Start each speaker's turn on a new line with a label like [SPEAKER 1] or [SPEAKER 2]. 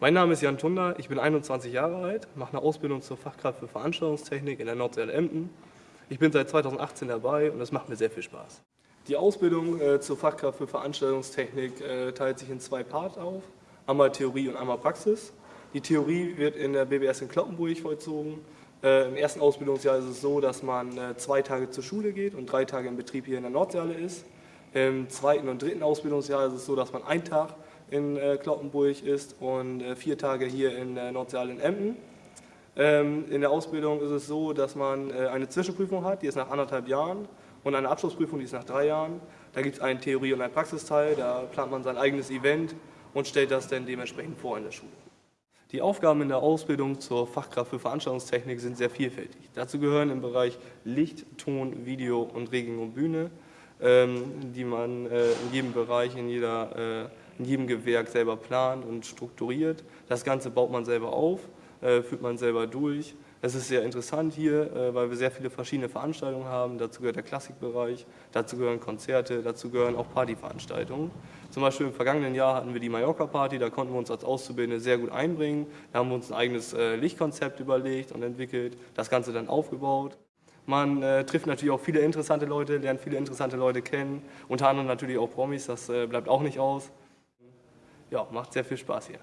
[SPEAKER 1] Mein Name ist Jan Tunder, ich bin 21 Jahre alt, mache eine Ausbildung zur Fachkraft für Veranstaltungstechnik in der Nordseele Emden. Ich bin seit 2018 dabei und es macht mir sehr viel Spaß. Die Ausbildung äh, zur Fachkraft für Veranstaltungstechnik äh, teilt sich in zwei Parts auf, einmal Theorie und einmal Praxis. Die Theorie wird in der BBS in Kloppenburg vollzogen. Äh, Im ersten Ausbildungsjahr ist es so, dass man äh, zwei Tage zur Schule geht und drei Tage im Betrieb hier in der Nordseele ist. Im zweiten und dritten Ausbildungsjahr ist es so, dass man einen Tag in äh, Kloppenburg ist und äh, vier Tage hier in äh, Nordsaal in Emden. Ähm, in der Ausbildung ist es so, dass man äh, eine Zwischenprüfung hat, die ist nach anderthalb Jahren und eine Abschlussprüfung, die ist nach drei Jahren. Da gibt es einen Theorie- und einen Praxisteil, da plant man sein eigenes Event und stellt das dann dementsprechend vor in der Schule. Die Aufgaben in der Ausbildung zur Fachkraft für Veranstaltungstechnik sind sehr vielfältig. Dazu gehören im Bereich Licht, Ton, Video und Regeln und Bühne, ähm, die man äh, in jedem Bereich, in jeder äh, in jedem Gewerk selber plant und strukturiert. Das Ganze baut man selber auf, äh, führt man selber durch. Es ist sehr interessant hier, äh, weil wir sehr viele verschiedene Veranstaltungen haben. Dazu gehört der Klassikbereich, dazu gehören Konzerte, dazu gehören auch Partyveranstaltungen. Zum Beispiel im vergangenen Jahr hatten wir die Mallorca-Party, da konnten wir uns als Auszubildende sehr gut einbringen. Da haben wir uns ein eigenes äh, Lichtkonzept überlegt und entwickelt, das Ganze dann aufgebaut. Man äh, trifft natürlich auch viele interessante Leute, lernt viele interessante Leute kennen, unter anderem natürlich auch Promis, das äh, bleibt auch nicht aus ja, macht sehr viel Spaß hier.